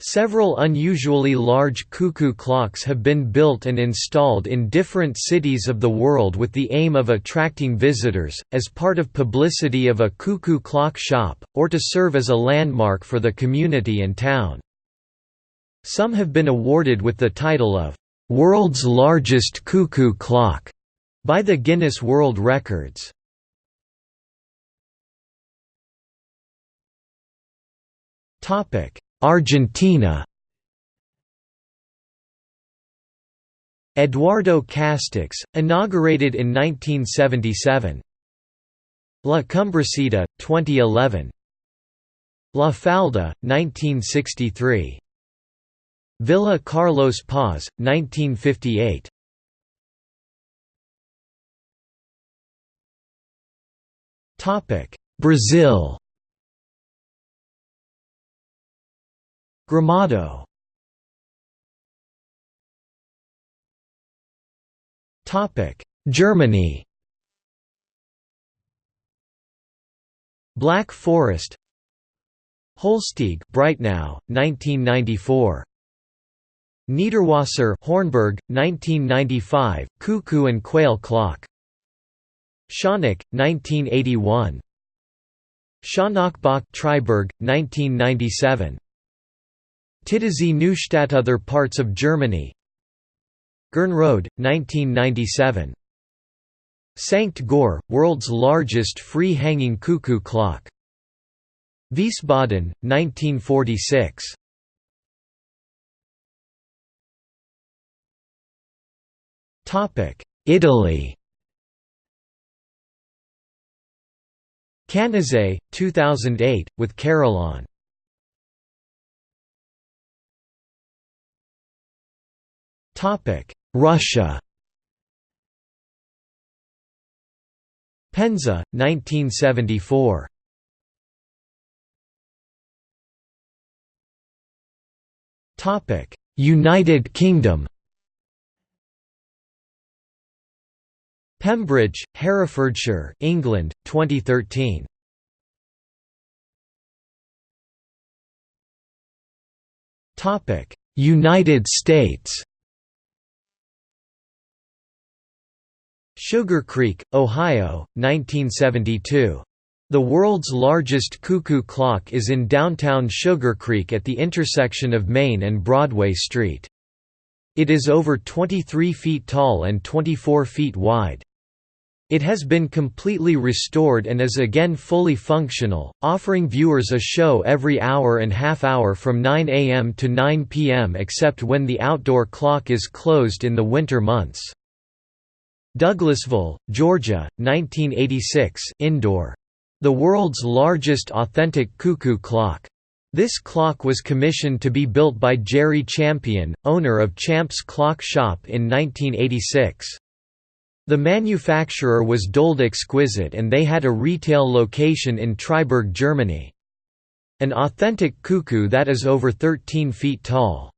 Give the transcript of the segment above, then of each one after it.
Several unusually large cuckoo clocks have been built and installed in different cities of the world with the aim of attracting visitors, as part of publicity of a cuckoo clock shop, or to serve as a landmark for the community and town. Some have been awarded with the title of, "'World's Largest Cuckoo Clock' by the Guinness World Records. Argentina. Eduardo Castex, inaugurated in 1977 La Cumbrecita, 2011 La Falda, 1963 Villa Carlos Paz, 1958 Brazil Gramado Topic Germany. Black Forest. Hölsteig Breitnau, 1994 Niederwasser Hornberg, 1995, Cuckoo and Quail Clock. Schonach, 1981 Schonachbach Triberg, 1997 Titisee Neustadt Other parts of Germany. Gernrode, 1997 Sankt Goar, world's largest free-hanging cuckoo clock. Wiesbaden, 1946 Topic: Italy. Canazei, 2008, with Carillon Russia Penza, 1974 Topic: United Kingdom Pembridge, Herefordshire, England, 2013. Topic: United States. Sugarcreek, Ohio, 1972. The world's largest cuckoo clock is in downtown Sugarcreek at the intersection of Main and Broadway Street. It is over 23 feet tall and 24 feet wide. It has been completely restored and is again fully functional, offering viewers a show every hour and half hour from 9 am to 9 pm except when the outdoor clock is closed in the winter months. Douglasville, Georgia, 1986 indoor. The world's largest authentic cuckoo clock. This clock was commissioned to be built by Jerry Champion, owner of Champ's Clock Shop in 1986. The manufacturer was Dold Exquisite and they had a retail location in Triberg, Germany. An authentic cuckoo that is over 13 feet tall.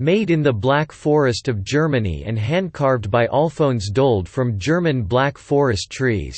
Made in the Black Forest of Germany and hand-carved by Alphonse Dold from German Black Forest trees.